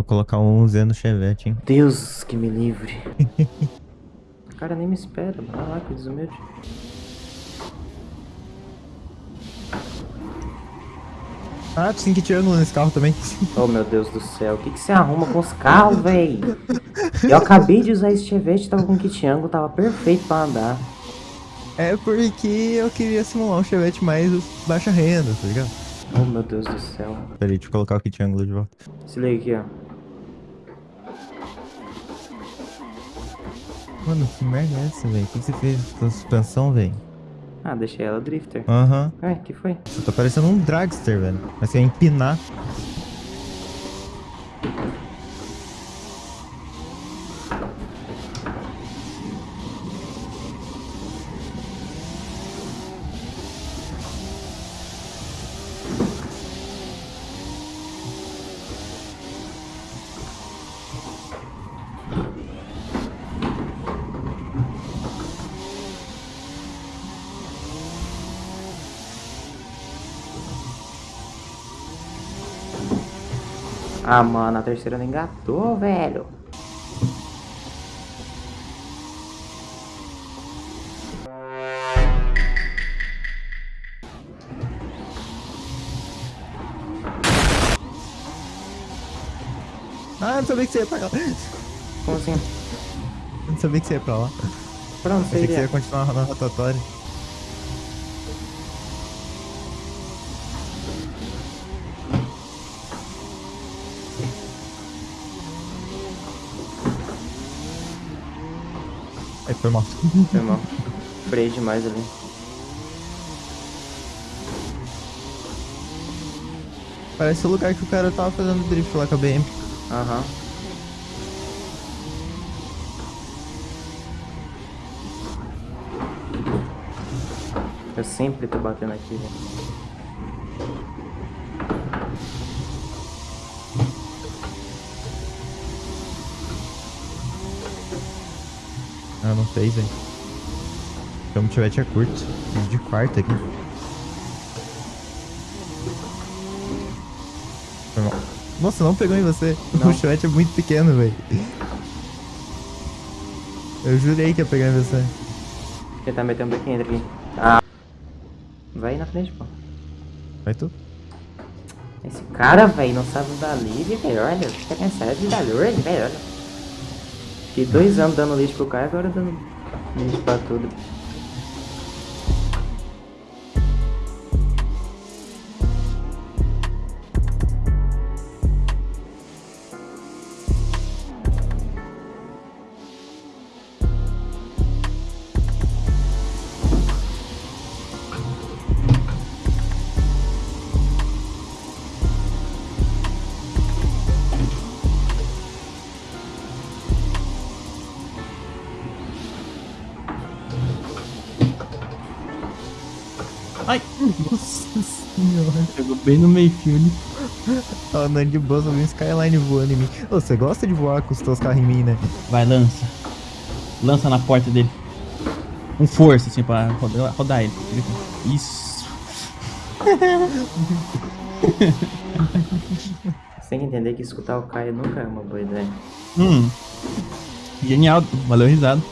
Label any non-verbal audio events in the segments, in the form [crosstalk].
Vou colocar um Z no Chevette, hein? Deus que me livre. o [laughs] cara nem me espera, vai lá, que desumilde. Ah, tu tem que ângulo nesse carro também. Oh meu Deus do céu, o que, que você arruma com os carros, véi? Eu acabei de usar esse Chevette, tava com kit ângulo, tava perfeito pra andar. É porque eu queria simular um Chevette mais baixa renda, tá ligado? Oh meu Deus do céu. Peraí, deixa eu colocar o kit ângulo de volta. Se liga aqui, ó. Mano, que merda é essa, velho? O que você fez com a suspensão, velho? Ah, deixei ela drifter. Aham. Ué, que foi? Você tá parecendo um dragster, velho. Mas você ia empinar. Ah, mano, a terceira não engatou, velho. Ah, não sabia que você ia pra lá. Como assim? Não sabia que você ia pra lá. Você Achei que você ia continuar na rotatória. Aí foi mal. Foi mal. Freio demais ali. Parece o lugar que o cara tava fazendo drift lá com a BM. Aham. Eu sempre tô batendo aqui, velho. Ah, não fez, velho. Então o chevette é curto. De quarta aqui. Nossa, não pegou em você. Não. O chevette é muito pequeno, velho. Eu jurei que ia pegar em você. Tá metendo um bequinho aqui. Ah. Vai na frente, pô. Vai tu? Esse cara, velho, não sabe dar livre, velho. Olha, fica cansado de dar livre, velho. Olha. Fiquei dois anos dando lixo pro cara, agora dando lixo pra tudo. Ai, nossa senhora. Chegou bem no meio fio. Tava andando de vi um Skyline voando em mim. Ô, você gosta de voar com os teus carros em mim, né? Vai, lança. Lança na porta dele. Com força, assim, pra rodar, rodar ele. Isso. [laughs] Você tem que entender que escutar o Caio nunca é uma boa ideia. Hum. Genial. Valeu, risada.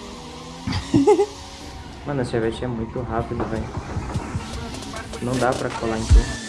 Mano, esse Chevette é muito rápido, velho. Não dá pra colar em tudo.